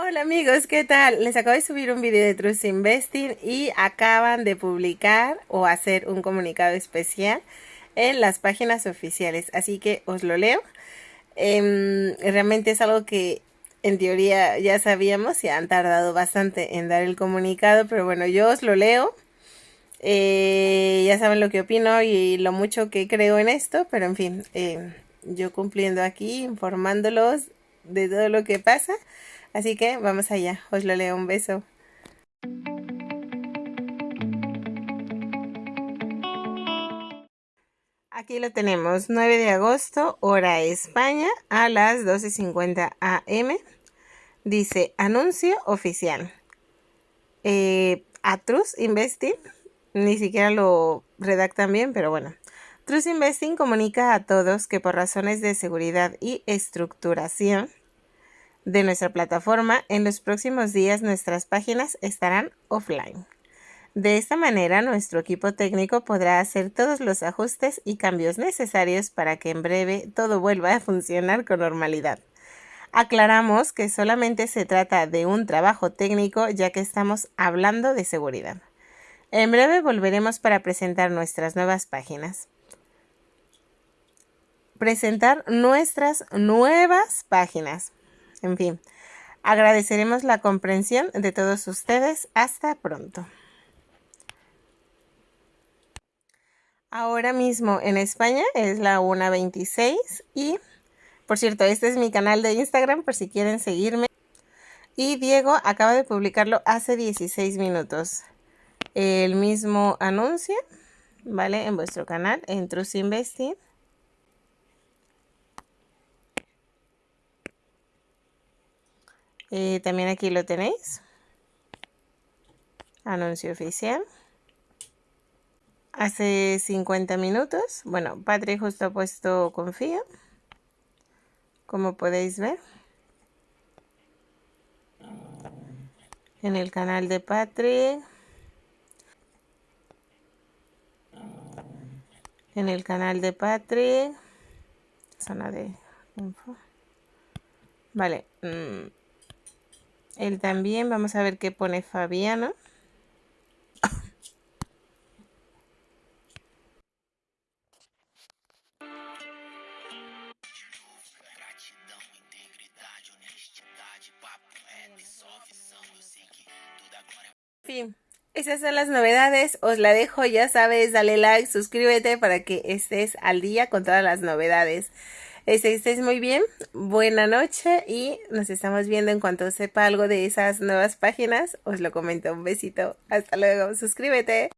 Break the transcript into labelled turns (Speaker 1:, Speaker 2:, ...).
Speaker 1: Hola amigos, ¿qué tal? Les acabo de subir un video de Trust Investing y acaban de publicar o hacer un comunicado especial en las páginas oficiales, así que os lo leo. Em, realmente es algo que en teoría ya sabíamos y han tardado bastante en dar el comunicado, pero bueno, yo os lo leo. Eh, ya saben lo que opino y lo mucho que creo en esto, pero en fin, eh, yo cumpliendo aquí, informándolos de todo lo que pasa. Así que vamos allá, os lo leo, un beso. Aquí lo tenemos, 9 de agosto, hora España, a las 12.50 am. Dice, anuncio oficial. Eh, a Trust Investing, ni siquiera lo redactan bien, pero bueno. Trust Investing comunica a todos que por razones de seguridad y estructuración, de nuestra plataforma, en los próximos días nuestras páginas estarán offline. De esta manera, nuestro equipo técnico podrá hacer todos los ajustes y cambios necesarios para que en breve todo vuelva a funcionar con normalidad. Aclaramos que solamente se trata de un trabajo técnico ya que estamos hablando de seguridad. En breve volveremos para presentar nuestras nuevas páginas. Presentar nuestras nuevas páginas. En fin, agradeceremos la comprensión de todos ustedes. Hasta pronto. Ahora mismo en España es la 1.26 y, por cierto, este es mi canal de Instagram por si quieren seguirme. Y Diego acaba de publicarlo hace 16 minutos. El mismo anuncio, ¿vale? En vuestro canal, en Trust Investing. Eh, también aquí lo tenéis. Anuncio oficial. Hace 50 minutos. Bueno, Patrick justo ha puesto confío. Como podéis ver. En el canal de Patrick. En el canal de Patrick. Zona de info. Vale. Mm, él también, vamos a ver qué pone Fabiano. fin, esas son las novedades. Os la dejo, ya sabes, dale like, suscríbete para que estés al día con todas las novedades. Este, estés muy bien, buena noche y nos estamos viendo en cuanto sepa algo de esas nuevas páginas. Os lo comento, un besito, hasta luego, suscríbete.